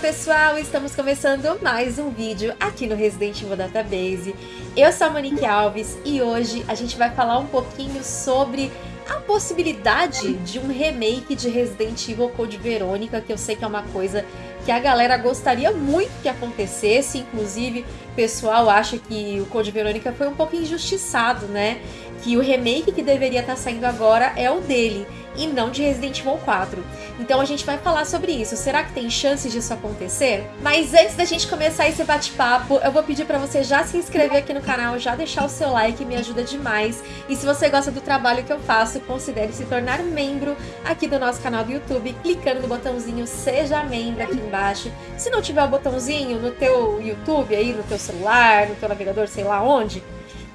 pessoal, estamos começando mais um vídeo aqui no Resident Evil Database. Eu sou a Monique Alves e hoje a gente vai falar um pouquinho sobre a possibilidade de um remake de Resident Evil Code Verônica, que eu sei que é uma coisa que a galera gostaria muito que acontecesse, inclusive o pessoal acha que o Code Verônica foi um pouco injustiçado, né? Que o remake que deveria estar saindo agora é o dele e não de Resident Evil 4. Então a gente vai falar sobre isso. Será que tem chances disso acontecer? Mas antes da gente começar esse bate-papo, eu vou pedir para você já se inscrever aqui no canal, já deixar o seu like, me ajuda demais. E se você gosta do trabalho que eu faço, considere se tornar membro aqui do nosso canal do YouTube, clicando no botãozinho Seja Membro aqui embaixo. Se não tiver o botãozinho no teu YouTube, aí no teu celular, no teu navegador, sei lá onde,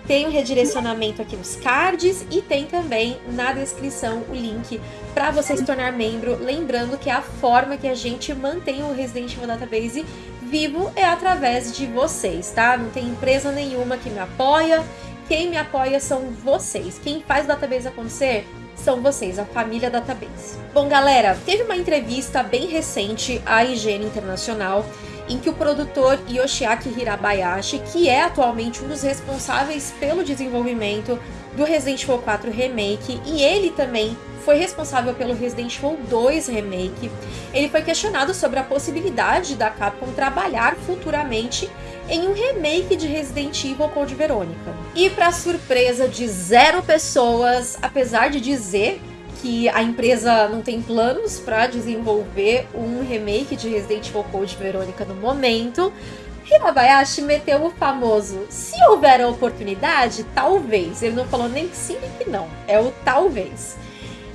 tem um redirecionamento aqui nos cards e tem também na descrição o link para você se tornar membro. Lembrando que a forma que a gente mantém o Resident Evil Database vivo é através de vocês, tá? Não tem empresa nenhuma que me apoia. Quem me apoia são vocês. Quem faz o database acontecer são vocês, a família Database. Bom, galera, teve uma entrevista bem recente à Higiene Internacional em que o produtor Yoshiaki Hirabayashi, que é atualmente um dos responsáveis pelo desenvolvimento do Resident Evil 4 Remake, e ele também foi responsável pelo Resident Evil 2 Remake, ele foi questionado sobre a possibilidade da Capcom trabalhar futuramente em um remake de Resident Evil Code Verônica. E para surpresa de zero pessoas, apesar de dizer que a empresa não tem planos para desenvolver um remake de Resident Evil Code Verônica no momento. Hirabayashi meteu o famoso se houver a oportunidade, talvez. Ele não falou nem que sim nem que não. É o talvez.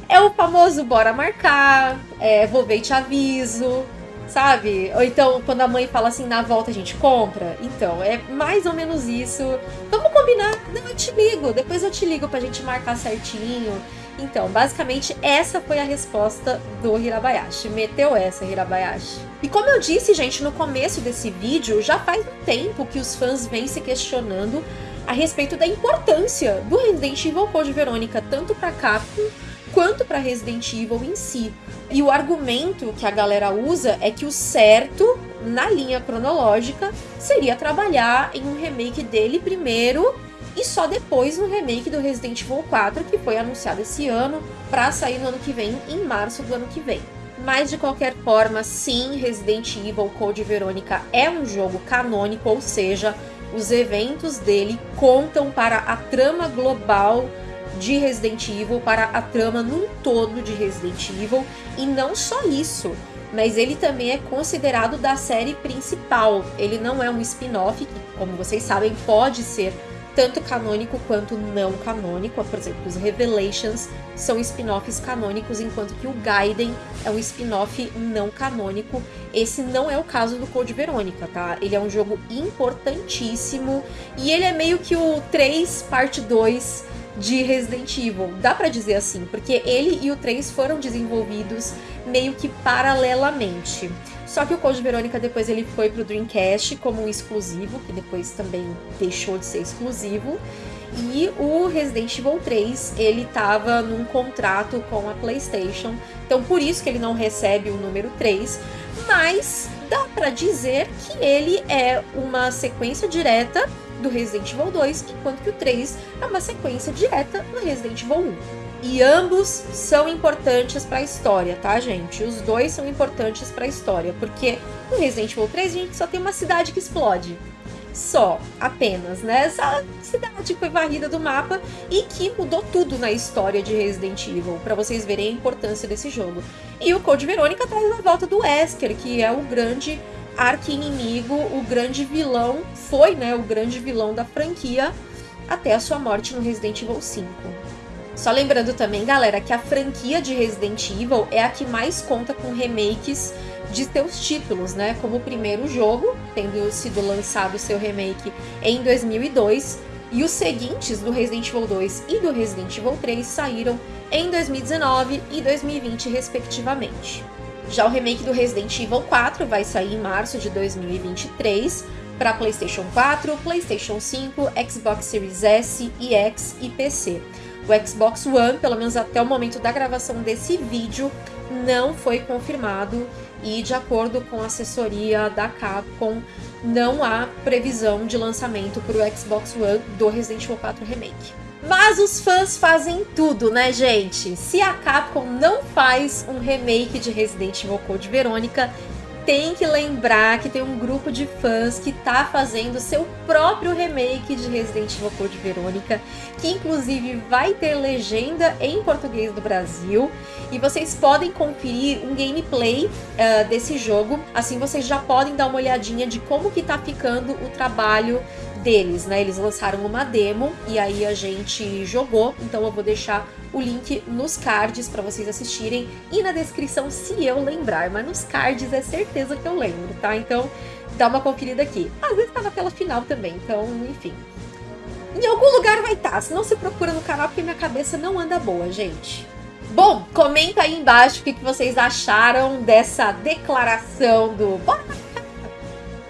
É o famoso bora marcar, é, vou ver e te aviso, sabe? Ou então, quando a mãe fala assim, na volta a gente compra. Então, é mais ou menos isso. Vamos combinar? Não, eu te ligo. Depois eu te ligo pra gente marcar certinho. Então, basicamente, essa foi a resposta do Hirabayashi. Meteu essa, Hirabayashi. E como eu disse, gente, no começo desse vídeo, já faz um tempo que os fãs vêm se questionando a respeito da importância do Resident Evil Code Verônica, tanto para Capcom quanto para Resident Evil em si. E o argumento que a galera usa é que o certo, na linha cronológica, seria trabalhar em um remake dele primeiro e só depois no remake do Resident Evil 4, que foi anunciado esse ano, para sair no ano que vem, em março do ano que vem. Mas de qualquer forma, sim, Resident Evil Code Verônica é um jogo canônico, ou seja, os eventos dele contam para a trama global de Resident Evil, para a trama num todo de Resident Evil, e não só isso, mas ele também é considerado da série principal. Ele não é um spin-off, que, como vocês sabem, pode ser tanto canônico quanto não canônico. Por exemplo, os Revelations são spin-offs canônicos, enquanto que o Gaiden é um spin-off não canônico. Esse não é o caso do Code Verônica, tá? Ele é um jogo importantíssimo e ele é meio que o 3 parte 2 de Resident Evil. Dá para dizer assim, porque ele e o 3 foram desenvolvidos meio que paralelamente. Só que o Code Verônica depois ele foi pro Dreamcast como um exclusivo, que depois também deixou de ser exclusivo. E o Resident Evil 3, ele tava num contrato com a PlayStation, então por isso que ele não recebe o número 3, mas dá para dizer que ele é uma sequência direta do Resident Evil 2, enquanto que o 3 é uma sequência direta do Resident Evil 1. E ambos são importantes para a história, tá, gente? Os dois são importantes para a história, porque no Resident Evil 3 a gente só tem uma cidade que explode. Só, apenas, né? Essa cidade foi varrida do mapa e que mudou tudo na história de Resident Evil, para vocês verem a importância desse jogo. E o Code Verônica traz a volta do Wesker, que é o grande arqui-inimigo, o grande vilão, foi, né, o grande vilão da franquia até a sua morte no Resident Evil 5. Só lembrando também, galera, que a franquia de Resident Evil é a que mais conta com remakes de seus títulos, né? Como o primeiro jogo, tendo sido lançado seu remake em 2002, e os seguintes do Resident Evil 2 e do Resident Evil 3 saíram em 2019 e 2020, respectivamente. Já o remake do Resident Evil 4 vai sair em março de 2023 para PlayStation 4, PlayStation 5, Xbox Series S e X e PC. O Xbox One, pelo menos até o momento da gravação desse vídeo, não foi confirmado e de acordo com a assessoria da Capcom, não há previsão de lançamento para o Xbox One do Resident Evil 4 Remake. Mas os fãs fazem tudo, né, gente? Se a Capcom não faz um remake de Resident Evil Code Verônica, tem que lembrar que tem um grupo de fãs que tá fazendo seu próprio remake de Resident Evil Code Verônica, que inclusive vai ter legenda em português do Brasil, e vocês podem conferir um gameplay uh, desse jogo, assim vocês já podem dar uma olhadinha de como que tá ficando o trabalho deles, né? Eles lançaram uma demo e aí a gente jogou, então eu vou deixar o link nos cards para vocês assistirem e na descrição se eu lembrar, mas nos cards é certeza que eu lembro, tá? Então dá uma conferida aqui. Às vezes tá na tela final também, então enfim. Em algum lugar vai estar, tá, se não se procura no canal porque minha cabeça não anda boa, gente. Bom, comenta aí embaixo o que vocês acharam dessa declaração do... Bora,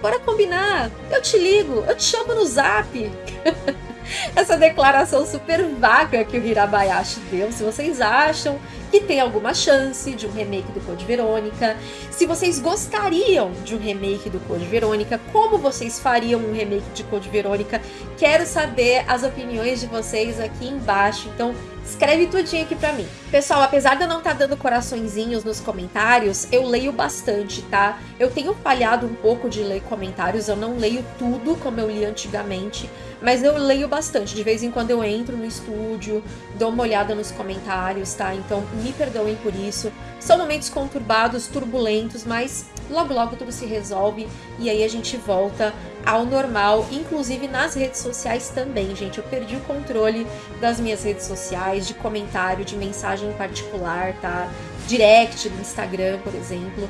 bora combinar, eu te ligo, eu te chamo no zap. essa declaração super vaga que o Hirabayashi deu. Se vocês acham que tem alguma chance de um remake do Code Verônica, se vocês gostariam de um remake do Code Verônica, como vocês fariam um remake de Code Verônica, quero saber as opiniões de vocês aqui embaixo. Então escreve tudinho aqui pra mim. Pessoal, apesar de eu não estar tá dando coraçõezinhos nos comentários, eu leio bastante, tá? Eu tenho falhado um pouco de ler comentários, eu não leio tudo como eu li antigamente, mas eu leio bastante. De vez em quando eu entro no estúdio, dou uma olhada nos comentários, tá? Então me perdoem por isso. São momentos conturbados, turbulentos, mas logo logo tudo se resolve e aí a gente volta ao normal, inclusive nas redes sociais também, gente. Eu perdi o controle das minhas redes sociais, de comentário, de mensagem particular, tá? Direct do Instagram, por exemplo.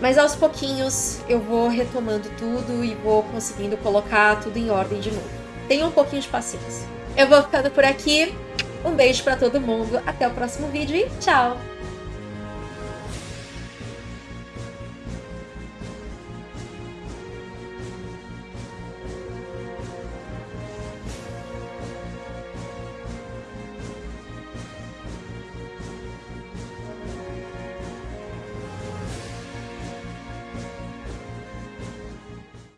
Mas aos pouquinhos eu vou retomando tudo e vou conseguindo colocar tudo em ordem de novo. Tenha um pouquinho de paciência. Eu vou ficando por aqui. Um beijo para todo mundo, até o próximo vídeo e tchau!